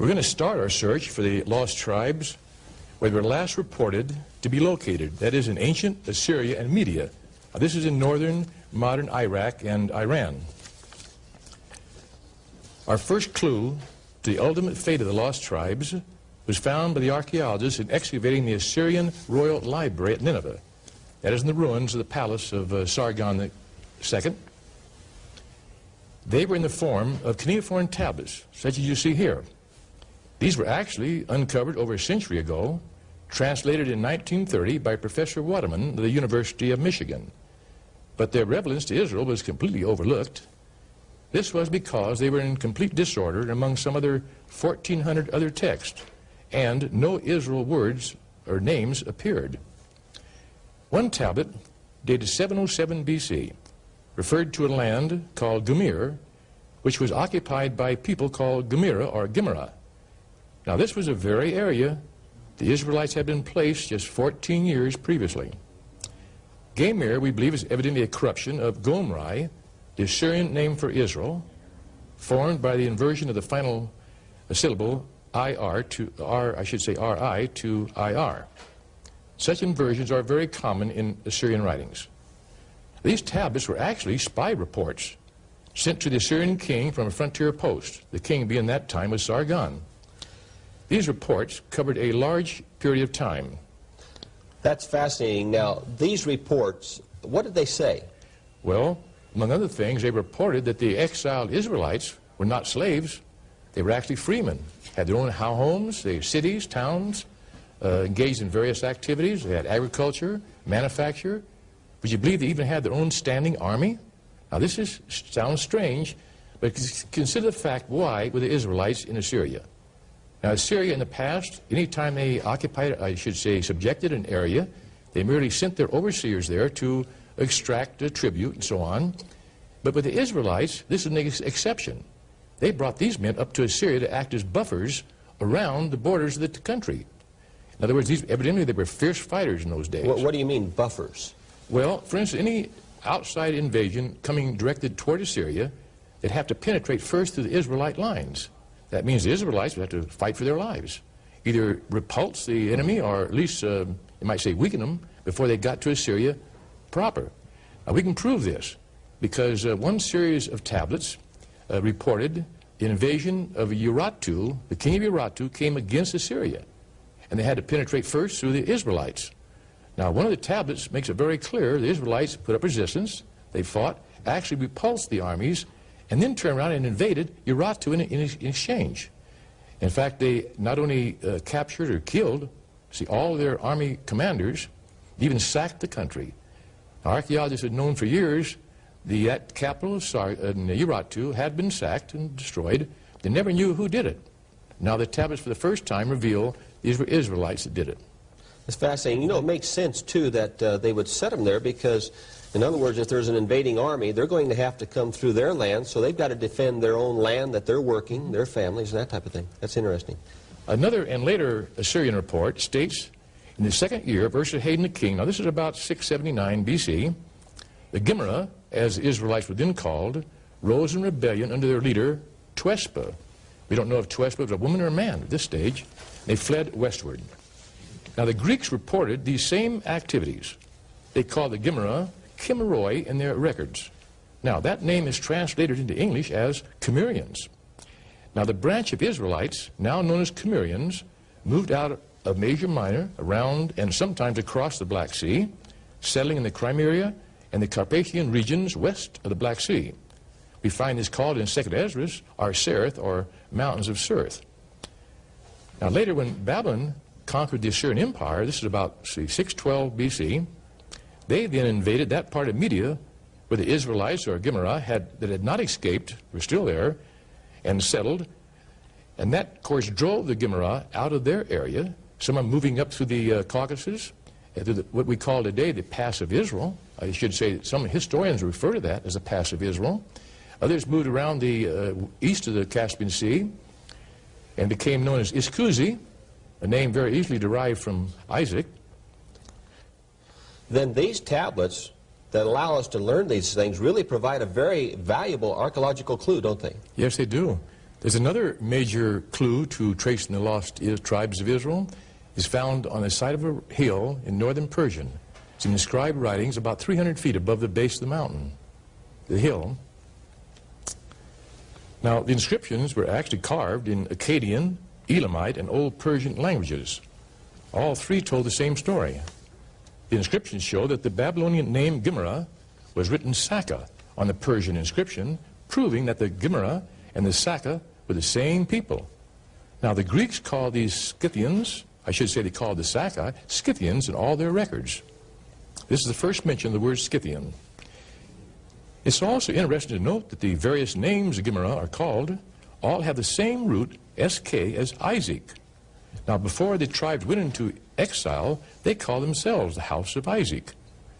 We're going to start our search for the lost tribes where they were last reported to be located, that is in ancient Assyria and Media. Now, this is in northern modern Iraq and Iran. Our first clue to the ultimate fate of the lost tribes was found by the archaeologists in excavating the Assyrian royal library at Nineveh. That is in the ruins of the palace of uh, Sargon II. They were in the form of cuneiform tablets, such as you see here. These were actually uncovered over a century ago, translated in 1930 by Professor Waterman of the University of Michigan. But their relevance to Israel was completely overlooked. This was because they were in complete disorder among some other 1,400 other texts, and no Israel words or names appeared. One tablet, dated 707 BC, referred to a land called Gumir, which was occupied by people called Gumira or Gimera. Now this was a very area the Israelites had been placed just 14 years previously. Gamir, we believe, is evidently a corruption of Gomri, the Assyrian name for Israel, formed by the inversion of the final uh, syllable IR to R, I should say RI to IR. Such inversions are very common in Assyrian writings. These tablets were actually spy reports sent to the Assyrian king from a frontier post. The king being that time was Sargon. These reports covered a large period of time. That's fascinating. Now, these reports, what did they say? Well, among other things, they reported that the exiled Israelites were not slaves. They were actually freemen, had their own homes, their cities, towns, uh, engaged in various activities. They had agriculture, manufacture. Would you believe they even had their own standing army? Now, this is, sounds strange, but consider the fact why were the Israelites in Assyria? Now, Syria in the past, anytime they occupied, I should say, subjected an area, they merely sent their overseers there to extract a tribute and so on. But with the Israelites, this is an ex exception. They brought these men up to Assyria to act as buffers around the borders of the country. In other words, these, evidently they were fierce fighters in those days. What, what do you mean, buffers? Well, for instance, any outside invasion coming directed toward Assyria, they'd have to penetrate first through the Israelite lines. That means the Israelites would have to fight for their lives. Either repulse the enemy or at least, uh, you might say, weaken them before they got to Assyria proper. Now, we can prove this because uh, one series of tablets uh, reported the invasion of Urartu, the king of Urartu, came against Assyria. And they had to penetrate first through the Israelites. Now, one of the tablets makes it very clear the Israelites put up resistance, they fought, actually repulsed the armies, and then turned around and invaded Urartu in, in, exchange. In fact, they not only uh, captured or killed, see, all their army commanders, even sacked the country. Archaeologists had known for years the capital of Sar uh, Urartu had been sacked and destroyed. They never knew who did it. Now the tablets for the first time reveal these were Israelites that did it. It's fascinating. You know, it makes sense, too, that uh, they would set them there because, in other words, if there's an invading army, they're going to have to come through their land, so they've got to defend their own land that they're working, their families, and that type of thing. That's interesting. Another and later Assyrian report states, in the second year of Esarhaddon the king, now this is about 679 BC, the Gimera, as the Israelites were then called, rose in rebellion under their leader, Teushpa. We don't know if Teushpa was a woman or a man at this stage. They fled westward. Now, the Greeks reported these same activities. They called the Gimera Chimeroi in their records. Now, that name is translated into English as Cimmerians. Now, the branch of Israelites, now known as Cimmerians, moved out of Asia Minor, around and sometimes across the Black Sea, settling in the Crimea and the Carpathian regions west of the Black Sea. We find this called in 2nd Esdras, Arsereth, or Mountains of Serth. Now, later when Babylon conquered the Assyrian Empire, this is about, see, 612 BC, they then invaded that part of Media where the Israelites, or Gimera, had, that had not escaped, were still there, and settled. And that, of course, drove the Gimera out of their area, some are moving up through the uh, Caucasus, through the, what we call today the Pass of Israel. I should say some historians refer to that as the Pass of Israel. Others moved around the uh, east of the Caspian Sea and became known as Iskuzi, a name very easily derived from Isaac. Then these tablets that allow us to learn these things really provide a very valuable archaeological clue, don't they? Yes, they do. There's another major clue to tracing the lost tribes of Israel is found on the side of a hill in northern Persian. It's in inscribed writings about 300 feet above the base of the mountain, the hill. Now, the inscriptions were actually carved in Akkadian, Elamite, and Old Persian languages. All three told the same story. The inscriptions show that the Babylonian name Gimra was written Saka on the Persian inscription, proving that the Gimra and the Saka were the same people. Now, the Greeks called these Scythians, I should say they called the Saka, Scythians in all their records. This is the first mention of the word Scythian. It's also interesting to note that the various names of Gimera are called all have the same root, SK, as Isaac. Now, before the tribes went into exile, they called themselves the house of Isaac.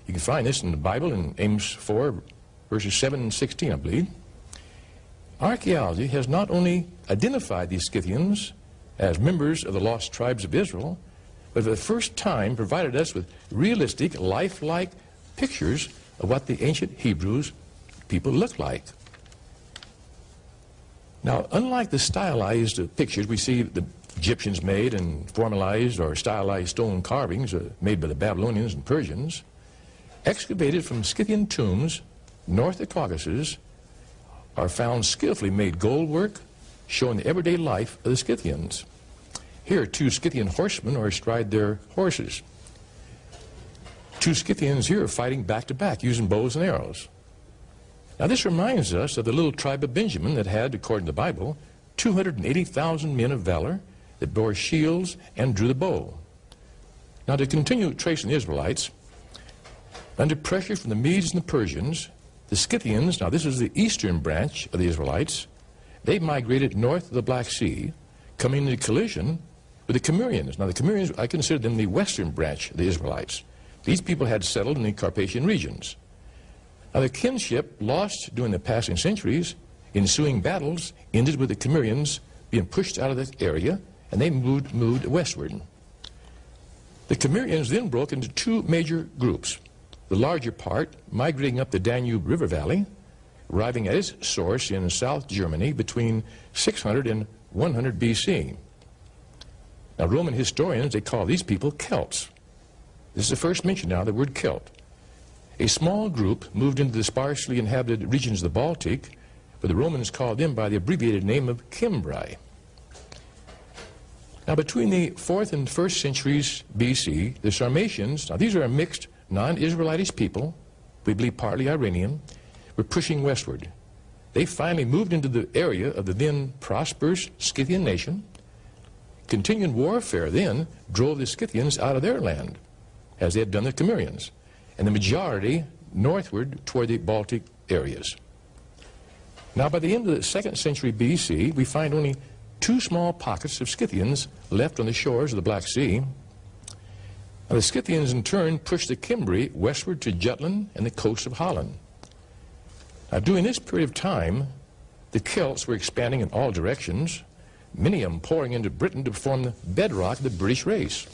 You can find this in the Bible in Amos 4, verses 7 and 16, I believe. Archaeology has not only identified these Scythians as members of the lost tribes of Israel, but for the first time provided us with realistic, lifelike pictures of what the ancient Hebrews people looked like. Now, unlike the stylized pictures we see the Egyptians made and formalized or stylized stone carvings uh, made by the Babylonians and Persians, excavated from Scythian tombs north of Caucasus are found skillfully made gold work showing the everyday life of the Scythians. Here, two Scythian horsemen are astride their horses. Two Scythians here are fighting back to back using bows and arrows. Now, this reminds us of the little tribe of Benjamin that had, according to the Bible, 280,000 men of valor that bore shields and drew the bow. Now, to continue tracing the Israelites, under pressure from the Medes and the Persians, the Scythians, now this is the eastern branch of the Israelites, they migrated north of the Black Sea, coming into collision with the Cimmerians. Now, the Cimmerians, I consider them the western branch of the Israelites. These people had settled in the Carpathian regions. Now, the kinship lost during the passing centuries, ensuing battles ended with the Cimmerians being pushed out of that area, and they moved, moved westward. The Cimmerians then broke into two major groups. The larger part migrating up the Danube River Valley, arriving at its source in South Germany between 600 and 100 BC. Now, Roman historians, they call these people Celts. This is the first mention now of the word Celt. A small group moved into the sparsely inhabited regions of the Baltic, but the Romans called them by the abbreviated name of Cimbri. Now, between the 4th and 1st centuries BC, the Sarmatians, now these are a mixed non-Israelitish people, we believe partly Iranian, were pushing westward. They finally moved into the area of the then prosperous Scythian nation. Continuing warfare then drove the Scythians out of their land, as they had done the Cimmerians and the majority northward toward the Baltic areas. Now, by the end of the second century BC, we find only two small pockets of Scythians left on the shores of the Black Sea. Now, the Scythians, in turn, pushed the Cimbri westward to Jutland and the coast of Holland. Now, during this period of time, the Celts were expanding in all directions, many of them pouring into Britain to form the bedrock of the British race.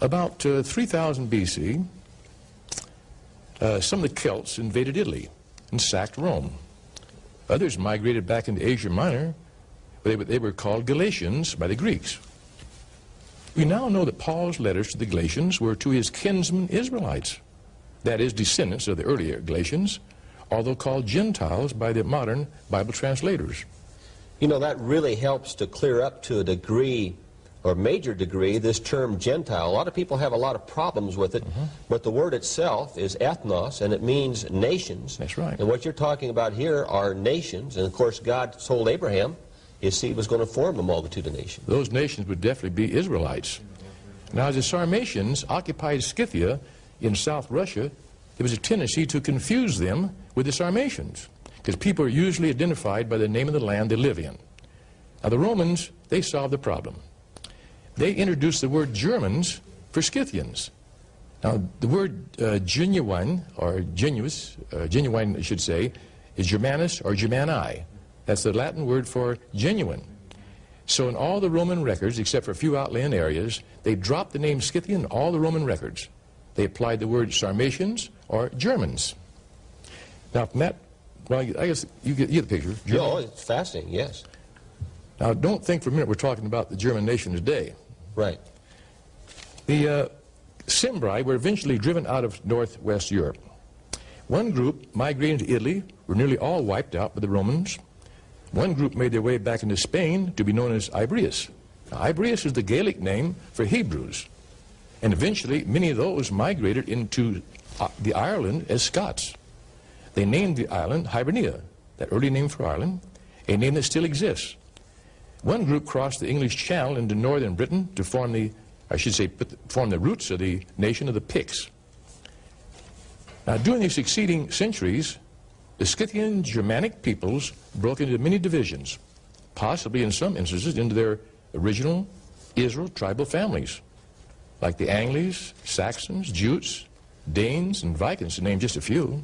About uh, 3000 BC, uh, some of the Celts invaded Italy and sacked Rome. Others migrated back into Asia Minor, they, they were called Galatians by the Greeks. We now know that Paul's letters to the Galatians were to his kinsmen Israelites, that is, descendants of the earlier Galatians, although called Gentiles by the modern Bible translators. You know, that really helps to clear up to a degree or major degree this term Gentile. A lot of people have a lot of problems with it, Mm-hmm. but the word itself is ethnos, and it means nations. That's right. And what you're talking about here are nations, and of course God told Abraham his seed was going to form a multitude of nations. Those nations would definitely be Israelites. Now, as the Sarmatians occupied Scythia in South Russia, there was a tendency to confuse them with the Sarmatians, because people are usually identified by the name of the land they live in. Now, the Romans, they solved the problem. They introduced the word Germans for Scythians. Now, the word uh, genuine, or genuous, uh, genuine, I should say, is Germanus or Germani. That's the Latin word for genuine. So in all the Roman records, except for a few outland areas, they dropped the name Scythian in all the Roman records. They applied the word Sarmatians or Germans. Now, from that Well, I guess you get, you get the picture. No, it's fascinating, yes. Now, don't think for a minute we're talking about the German nation today. Right. The uh, Cimbri were eventually driven out of northwest Europe. One group migrated to Italy, were nearly all wiped out by the Romans. One group made their way back into Spain to be known as Ibrius. Now, is the Gaelic name for Hebrews. And eventually, many of those migrated into uh, the Ireland as Scots. They named the island Hibernia, that early name for Ireland, a name that still exists. One group crossed the English Channel into northern Britain to form the, I should say, form the roots of the nation of the Picts. Now, during the succeeding centuries, the Scythian Germanic peoples broke into many divisions, possibly in some instances into their original Israel tribal families, like the Angles, Saxons, Jutes, Danes, and Vikings, to name just a few.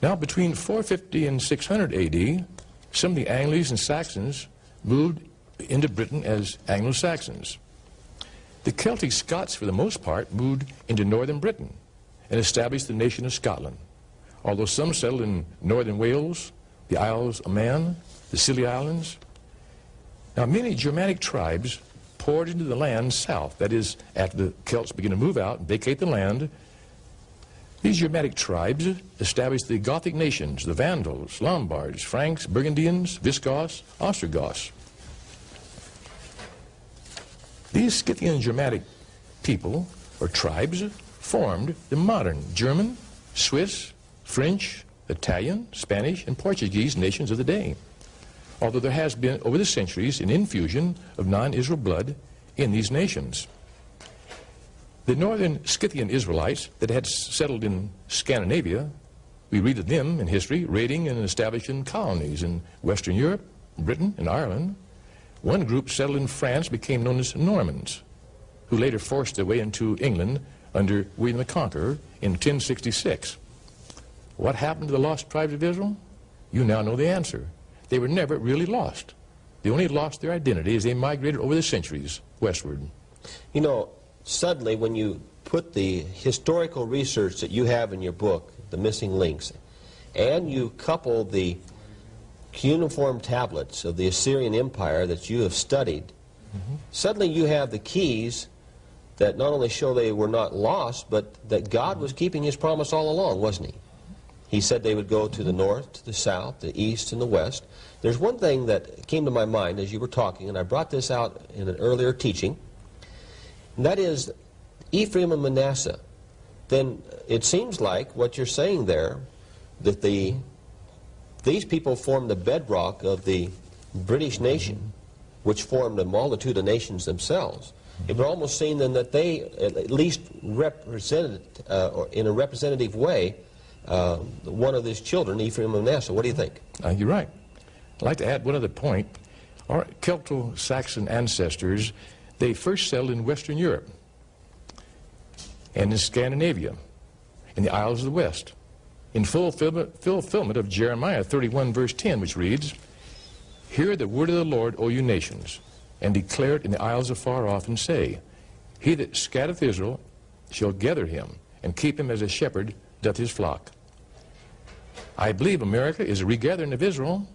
Now, between 450 and 600 AD, some of the Angles and Saxons moved into Britain as Anglo-Saxons. The Celtic Scots, for the most part, moved into northern Britain and established the nation of Scotland, although some settled in northern Wales, the Isles of Man, the Scilly Islands. Now, many Germanic tribes poured into the land south, that is, after the Celts began to move out and vacate the land, these Germanic tribes established the Gothic nations, the Vandals, Lombards, Franks, Burgundians, Visigoths, Ostrogoths. These Scythian Germanic people, or tribes, formed the modern German, Swiss, French, Italian, Spanish, and Portuguese nations of the day. Although there has been, over the centuries, an infusion of non-Israel blood in these nations. The northern Scythian Israelites that had settled in Scandinavia, we read of them in history, raiding and establishing colonies in Western Europe, Britain, and Ireland. One group settled in France became known as Normans, who later forced their way into England under William the Conqueror in 1066. What happened to the lost tribes of Israel? You now know the answer. They were never really lost. They only lost their identity as they migrated over the centuries westward. You know, suddenly when you put the historical research that you have in your book, The Missing Links, and you couple the cuneiform tablets of the Assyrian Empire that you have studied, mm -hmm. suddenly you have the keys that not only show they were not lost, but that God was keeping his promise all along, wasn't he? He said they would go to the north, to the south, the east, and the west. There's one thing that came to my mind as you were talking, and I brought this out in an earlier teaching, and that is Ephraim and Manasseh. Then it seems like what you're saying there, that the these people formed the bedrock of the British nation, which formed a multitude of nations themselves. It would almost seem then that they at least represented, uh, or in a representative way, uh, one of his children, Ephraim and Manasseh. What do you think? Uh, you're right. I'd like to add one other point. Our Celto-Saxon ancestors they first settled in Western Europe and in Scandinavia, in the Isles of the West, in fulfillment, fulfillment of Jeremiah 31, verse 10, which reads, Hear the word of the Lord, O you nations, and declare it in the isles afar off, and say, He that scattereth Israel shall gather him, and keep him as a shepherd doth his flock. I believe America is a regathering of Israel,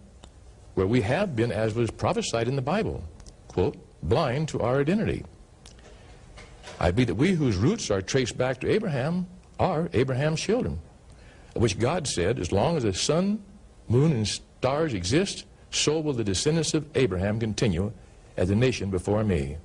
where we have been, as was prophesied in the Bible, quote, blind to our identity. I believe that we whose roots are traced back to Abraham are Abraham's children, of which God said, as long as the sun, moon, and stars exist, so will the descendants of Abraham continue as a nation before me.